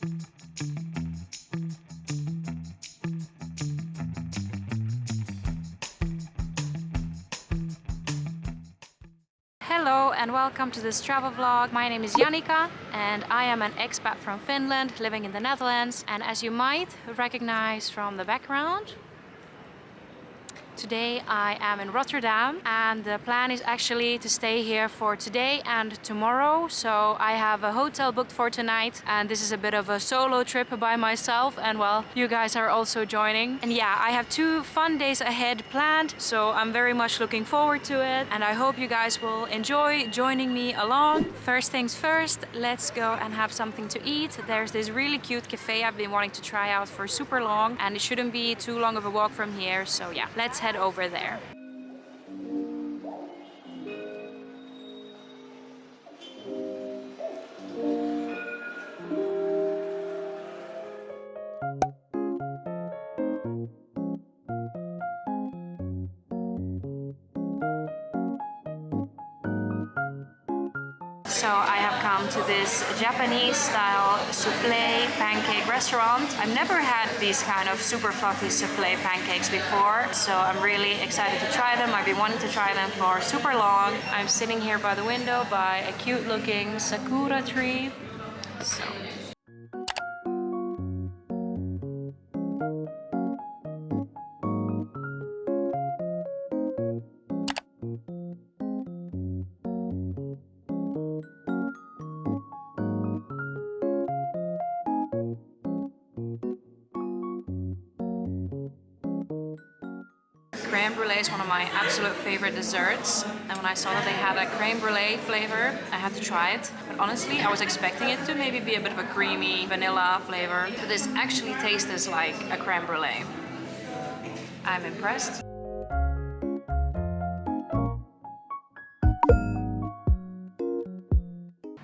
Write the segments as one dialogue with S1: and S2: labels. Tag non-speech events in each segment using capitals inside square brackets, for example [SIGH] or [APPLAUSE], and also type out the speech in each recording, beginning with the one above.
S1: Hello and welcome to this travel vlog. My name is Janika and I am an expat from Finland living in the Netherlands and as you might recognize from the background Today I am in Rotterdam and the plan is actually to stay here for today and tomorrow. So I have a hotel booked for tonight and this is a bit of a solo trip by myself and well, you guys are also joining. And yeah, I have two fun days ahead planned, so I'm very much looking forward to it and I hope you guys will enjoy joining me along. First things first, let's go and have something to eat. There's this really cute cafe I've been wanting to try out for super long and it shouldn't be too long of a walk from here. So yeah, let's head head over there. So I have come to this Japanese style souffle restaurant. I've never had these kind of super fluffy souffle pancakes before, so I'm really excited to try them. I've been wanting to try them for super long. I'm sitting here by the window by a cute looking sakura tree. So absolute favorite desserts. And when I saw that they had a creme brulee flavor I had to try it. But honestly I was expecting it to maybe be a bit of a creamy vanilla flavor. But this actually tastes like a creme brulee. I'm impressed.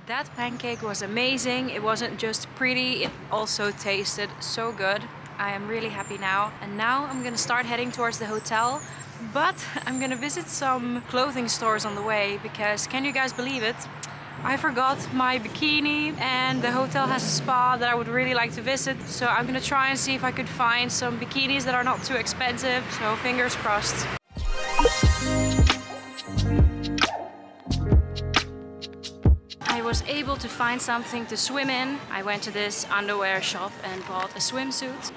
S1: That pancake was amazing. It wasn't just pretty, it also tasted so good. I am really happy now. And now I'm gonna start heading towards the hotel. But I'm gonna visit some clothing stores on the way because can you guys believe it? I forgot my bikini and the hotel has a spa that I would really like to visit. So I'm gonna try and see if I could find some bikinis that are not too expensive. So fingers crossed. I was able to find something to swim in. I went to this underwear shop and bought a swimsuit.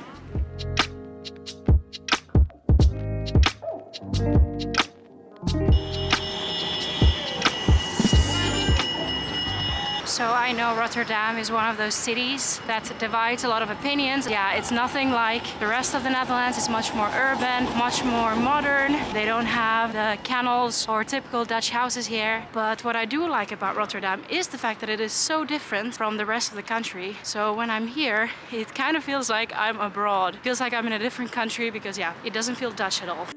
S1: So I know Rotterdam is one of those cities that divides a lot of opinions. Yeah, it's nothing like the rest of the Netherlands. It's much more urban, much more modern. They don't have the canals or typical Dutch houses here. But what I do like about Rotterdam is the fact that it is so different from the rest of the country. So when I'm here, it kind of feels like I'm abroad. It feels like I'm in a different country because yeah, it doesn't feel Dutch at all.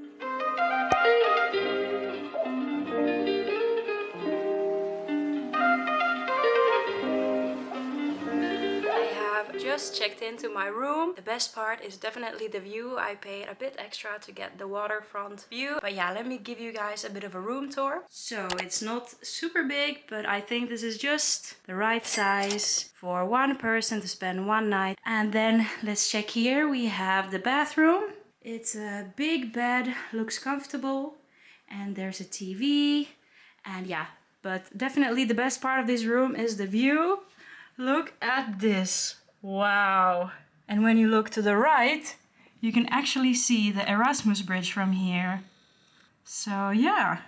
S1: Just checked into my room. The best part is definitely the view. I paid a bit extra to get the waterfront view. But yeah, let me give you guys a bit of a room tour. So it's not super big, but I think this is just the right size for one person to spend one night. And then let's check here. We have the bathroom. It's a big bed, looks comfortable. And there's a TV. And yeah, but definitely the best part of this room is the view. Look at this. Wow. And when you look to the right, you can actually see the Erasmus Bridge from here. So yeah,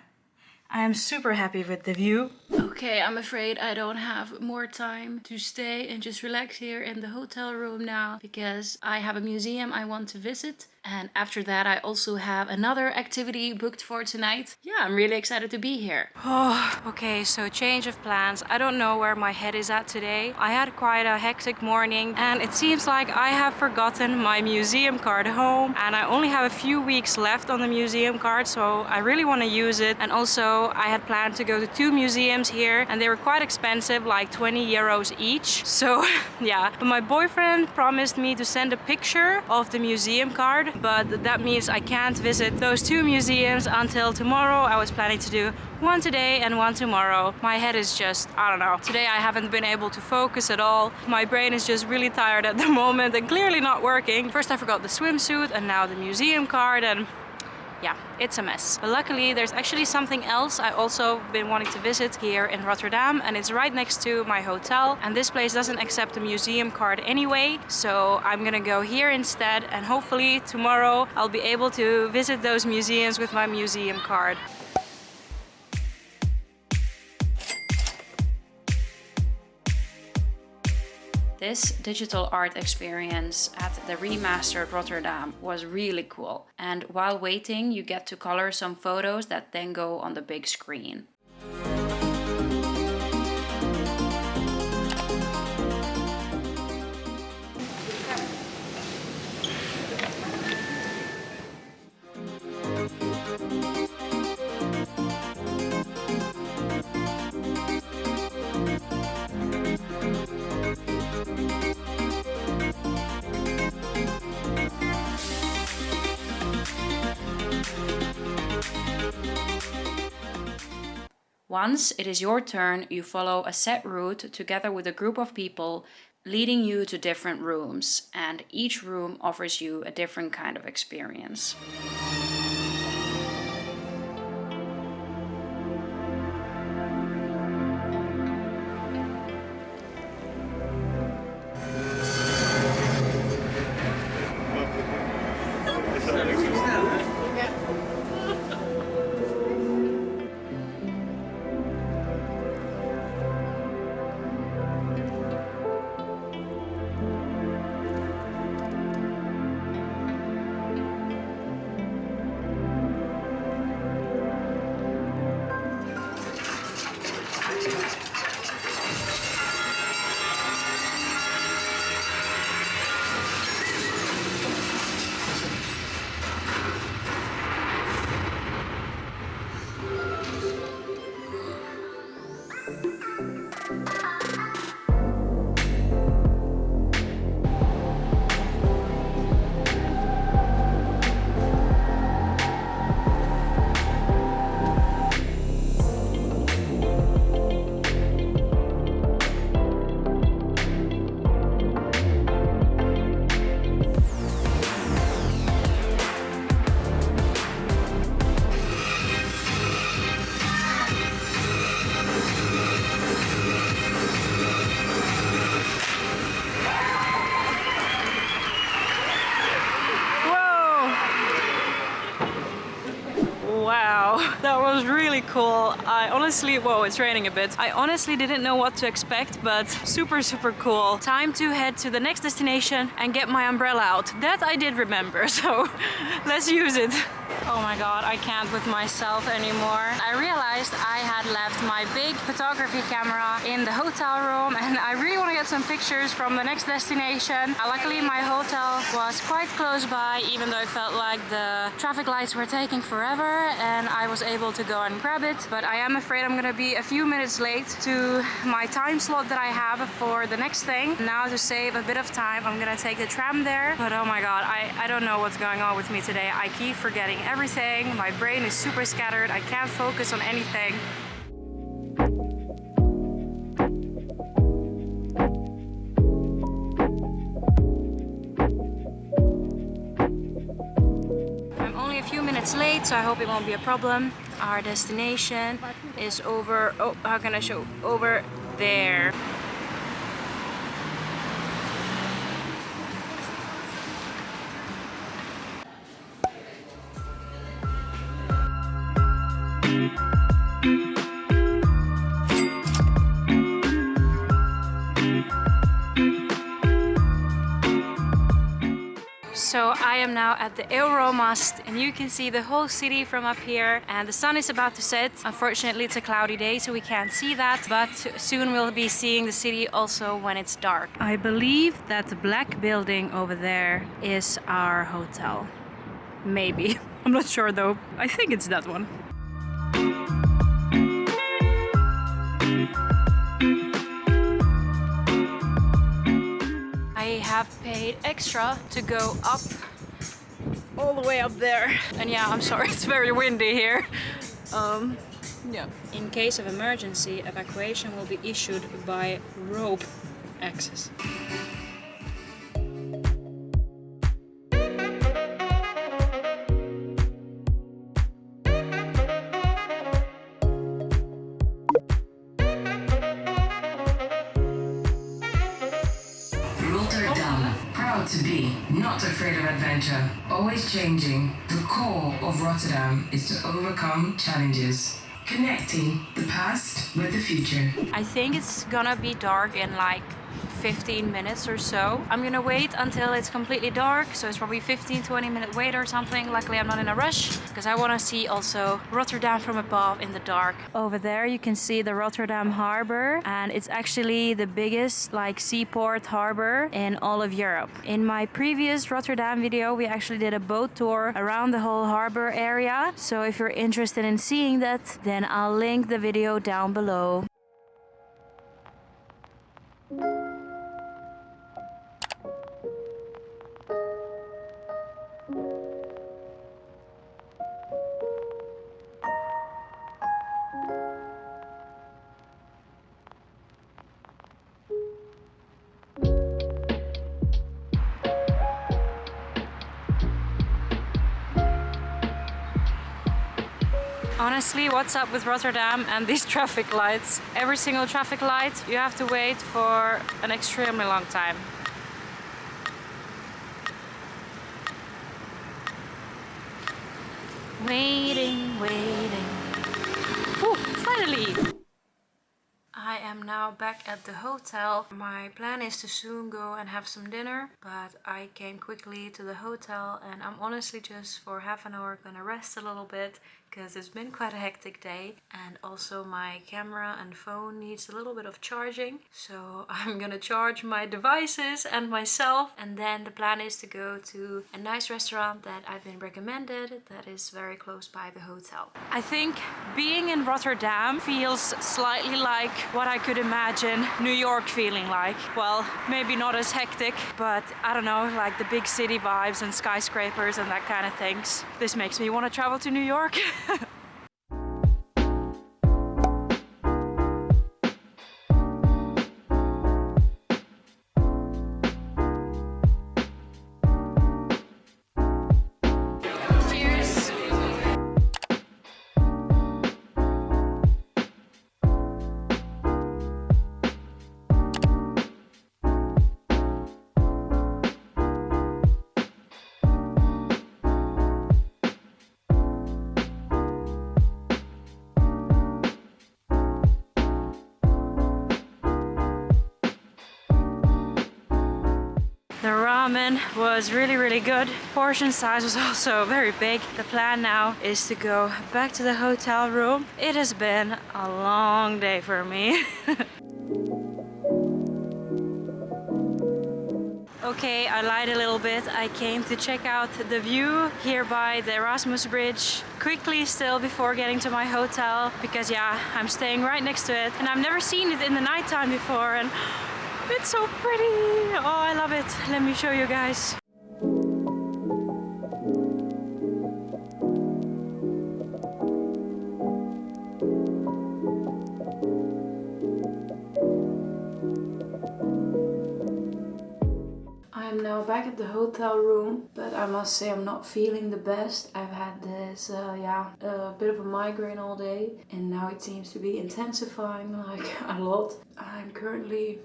S1: I am super happy with the view. Okay, I'm afraid I don't have more time to stay and just relax here in the hotel room now because I have a museum I want to visit and after that, I also have another activity booked for tonight. Yeah, I'm really excited to be here. [SIGHS] Oh, okay, so change of plans. I don't know where my head is at today. I had quite a hectic morning and it seems like I have forgotten my museum card home and I only have a few weeks left on the museum card, so I really want to use it. And also, I had planned to go to two museums here and they were quite expensive, like 20 euros each. So [LAUGHS] yeah, but my boyfriend promised me to send a picture of the museum card but that means I can't visit those two museums until tomorrow. I was planning to do one today and one tomorrow. My head is just, I don't know. Today I haven't been able to focus at all. My brain is just really tired at the [LAUGHS] moment and clearly not working. First I forgot the swimsuit and now the museum card and yeah, it's a mess. But luckily there's actually something else I also been wanting to visit here in Rotterdam and it's right next to my hotel and this place doesn't accept a museum card anyway so I'm gonna go here instead and hopefully tomorrow I'll be able to visit those museums with my museum card. This digital art experience at the remastered Rotterdam was really cool. And while waiting, you get to color some photos that then go on the big screen. Once it is your turn, you follow a set route together with a group of people leading you to different rooms and each room offers you a different kind of experience. Honestly, whoa, it's raining a bit. I honestly didn't know what to expect, but super, super cool. Time to head to the next destination and get my umbrella out. That I did remember, [LAUGHS] so let's use it. Oh my god, I can't with myself anymore. I realized I had left my big photography camera in the hotel room [LAUGHS] and I really want to get some pictures from the next destination. Uh, luckily my hotel was quite close by even though it felt like the traffic lights were taking forever and I was able to go and grab it. But I am afraid I'm gonna be a few minutes late to my time slot that I have for the next thing. Now to save a bit of time, I'm gonna take the tram there. But oh my god, I, I don't know what's going on with me today. I keep forgetting everything. My brain is super scattered. I can't focus on anything. I'm only a few minutes late, so I hope it won't be a problem. Our destination is over, oh, how can I show? Over there. Now at the Euromast and you can see the whole city from up here and the sun is about to set. Unfortunately it's a cloudy day so we can't see that but soon we'll be seeing the city also when it's dark. I believe that the black building over there is our hotel. Maybe. [LAUGHS] I'm not sure though. I think it's that one. I have paid extra to go up all the way up there. And yeah, I'm sorry, [LAUGHS] it's very windy here. Um, yeah. In case of emergency, evacuation will be issued by rope access.
S2: Rotterdam, proud to be, not afraid of adventure, always changing. The core of Rotterdam is to overcome challenges, connecting the past with the future.
S1: I think it's gonna be dark in like 15 minutes or so. I'm gonna wait until it's completely dark, so it's probably 15-20 minute wait or something. Luckily I'm not in a rush, because I wanna see also Rotterdam from above in the dark. Over there you can see the Rotterdam harbor, and it's actually the biggest like seaport harbor in all of Europe. In my previous Rotterdam video, we actually did a boat tour around the whole harbor area, so if you're interested in seeing that, then I'll link the video down below. Honestly, what's up with Rotterdam and these [LAUGHS] traffic lights? Every single traffic light, you have to wait for an extremely long time. Waiting, waiting. Ooh, finally! I am now back at the hotel. My plan is to soon go and have some dinner, but I came quickly to the hotel and I'm honestly just for half an hour gonna rest a little bit because it's been quite a hectic day and also my camera and phone needs a little bit of charging so [LAUGHS] I'm gonna charge my devices and myself and then the plan is to go to a nice restaurant that I've been recommended that is very close by the hotel. I think being in Rotterdam feels slightly like what I could imagine New York feeling like. Well, maybe not as hectic, but I don't know, like the big city vibes and skyscrapers and that kind of things. This makes me want to travel to New York. [LAUGHS] Cheers! [LAUGHS] The was really, really good. Portion size was [LAUGHS] also very big. The plan now is to go back to the hotel room. It has been a long day for me. [LAUGHS] Okay, I lied a little bit. I came to check out the view here by the Erasmus Bridge quickly still before getting to my hotel because yeah, I'm staying right next to it and I've never seen it in the nighttime before and it's so pretty. Oh, I love it. Let me show you guys. I'm now back at the hotel room, but I must say I'm not feeling the best. I've had this, uh, yeah, a bit of a migraine all day, and now it seems to be intensifying [LAUGHS] like a lot. I'm currently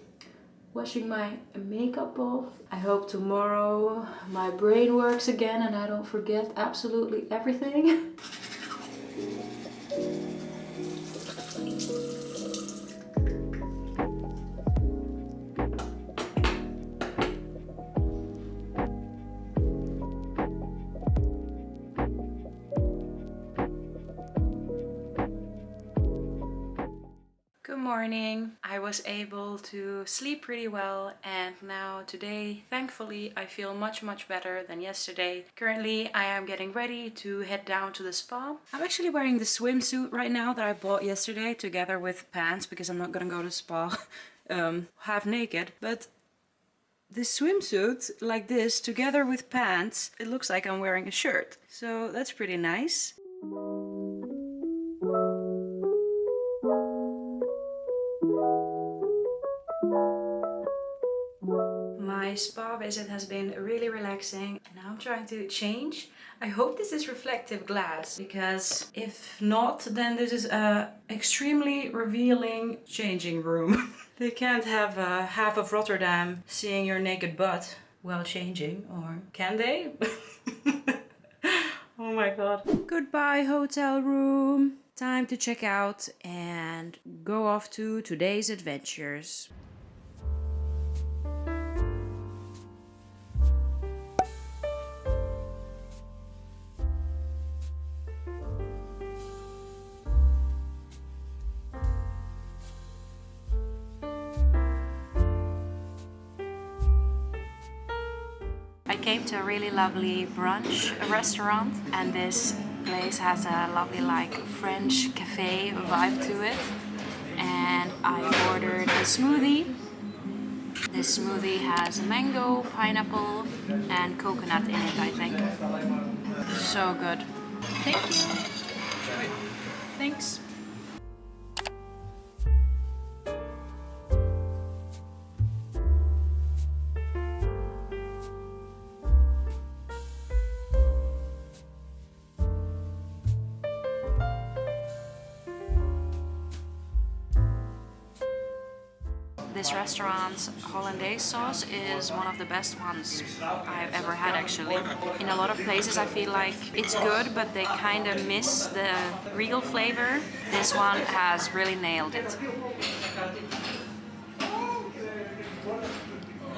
S1: washing my makeup off. I hope tomorrow my brain works again and I don't forget absolutely everything. [LAUGHS] morning. I was able to sleep pretty well and now today thankfully I feel much much better than yesterday. Currently I am getting ready to head down to the spa. I'm actually wearing the swimsuit right now that I bought yesterday together with pants because I'm not gonna go to spa [LAUGHS] um, half naked but this swimsuit like this together with pants, it looks like I'm wearing a shirt. So that's pretty nice. My spa visit has been really relaxing and now I'm trying to change. I hope this is reflective glass because if not then this is a extremely revealing changing room. [LAUGHS] they can't have uh, half of Rotterdam seeing your naked butt while changing or can they? [LAUGHS] oh my god. Goodbye hotel room. Time to check out and go off to today's adventures. Came to a really lovely brunch restaurant and this place has a lovely like French cafe vibe to it and I ordered a smoothie. This smoothie has mango, pineapple and coconut in it I think. So good. Thank you. Thanks. This restaurant's hollandaise sauce is one of the best ones I've ever had actually. In a lot of places I feel like it's good but they kind of miss the regal flavor. This one has really nailed it.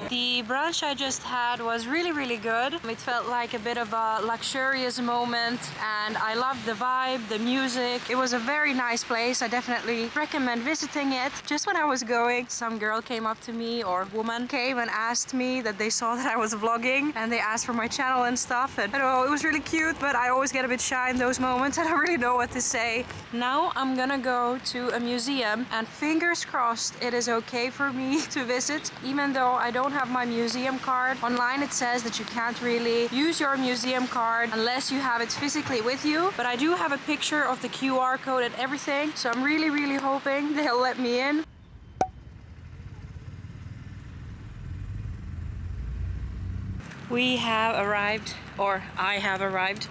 S1: The brunch I just had was really really good. It felt like a bit of a luxurious moment and I loved the vibe, the music. It was a very nice place. I definitely recommend visiting it. Just when I was going, some girl came up to me or woman came and asked me that they saw [LAUGHS] that I was vlogging and they asked for my channel and stuff and I know it was really cute but I always get a bit shy in those moments. [LAUGHS] I don't really know what to say. Now I'm gonna go to a museum and fingers crossed it is okay for me [LAUGHS] to visit even though I don't have my museum card. Online it says that you can't really use your museum card unless you have it physically with you. But I do have a picture of the QR code and everything. So I'm really, really hoping [LAUGHS] they'll let me in. We have arrived, or I have arrived,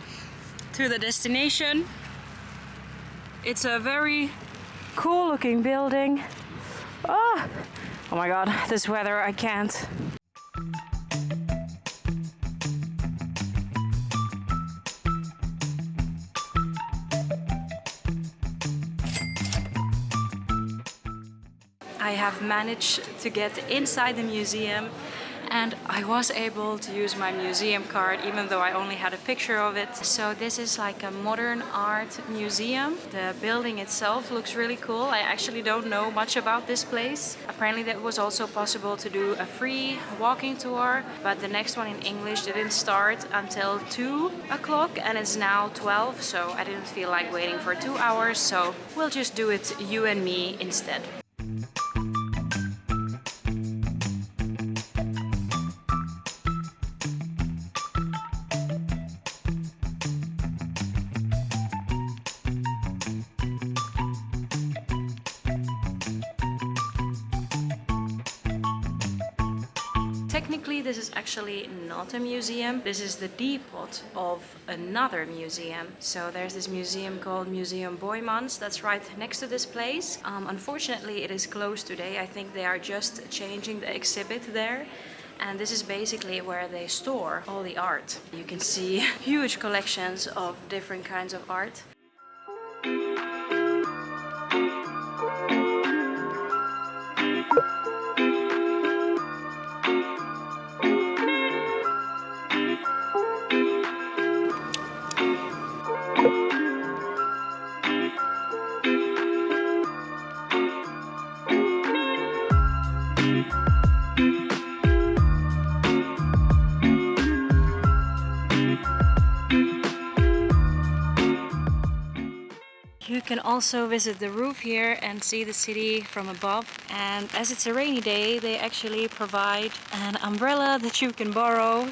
S1: to the destination. It's a very cool looking building. Oh, oh my god, this weather, I can't. I have managed to get inside the museum and I was able to use my museum card even though I only had a picture of it. So this is like a modern art museum. The building itself looks really cool. I actually don't know much about this place. Apparently that was also possible to do a free walking tour but the next one in English didn't start until 2 o'clock and it's now 12 so I didn't feel like waiting for two hours so we'll just do it you and me instead. Technically this is actually not a museum, this is the depot of another museum. So there's this museum called Museum Boijmans that's right next to this place. Um, unfortunately it is closed today, I think they are just changing the exhibit there and this is basically where they store all the art. You can see [LAUGHS] huge collections of different kinds of art. Can also visit the roof here and see the city from above. And as it's a rainy day, they actually provide an umbrella that you can borrow.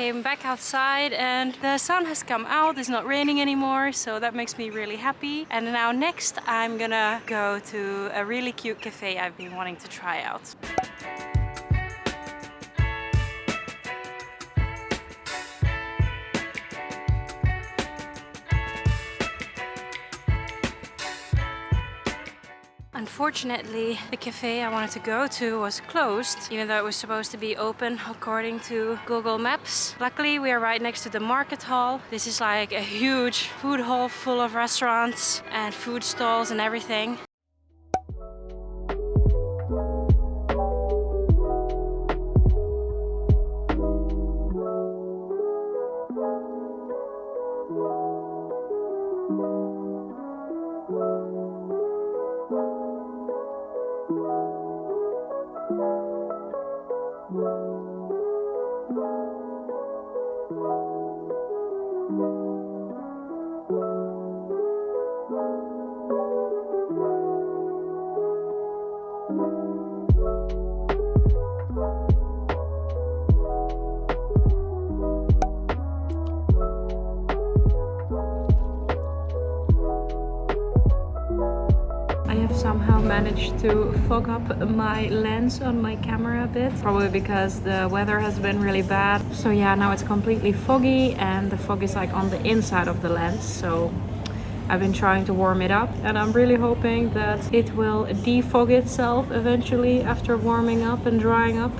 S1: Came back outside and the sun has come out, it's not raining anymore, so that makes me really happy. And now next I'm gonna go to a really cute cafe I've been wanting to try out. Unfortunately, the cafe I wanted to go to was closed, even though it was supposed to be open according to Google Maps. Luckily, we are right next to the market hall. This is like a huge food hall full of restaurants and food stalls and everything. Fog up my lens on my camera a bit probably because the weather has been really bad. So yeah now it's completely foggy and the fog is like on the inside of the lens. So I've been trying to warm it up and I'm really hoping that it will defog itself eventually after warming up and drying up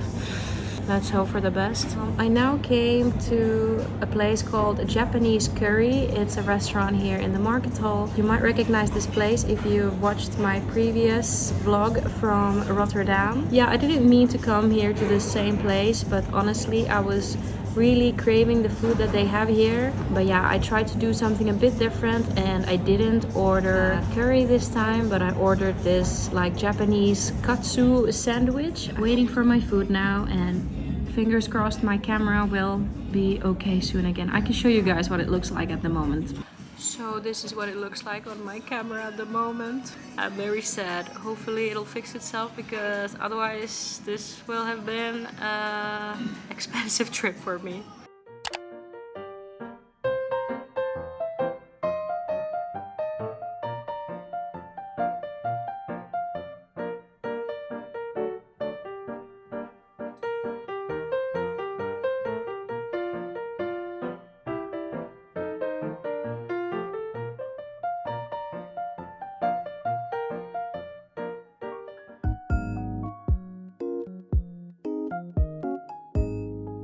S1: let's hope for the best. Um, I now came to a place called Japanese Curry. It's a restaurant here in the market hall. You might recognize this place if you watched my previous vlog from Rotterdam. Yeah, I didn't mean to come here to the same place, but honestly, I was really craving the food that they have here. But yeah i tried to do something a bit different and i didn't order curry this time but i ordered this like japanese katsu sandwich. Waiting for my food now and fingers crossed my camera will be okay soon again. I can show you guys what it looks like at the moment so this is what it looks like on my camera at the moment. I'm very sad. Hopefully it'll fix itself because otherwise this will have been an [LAUGHS] expensive trip for me.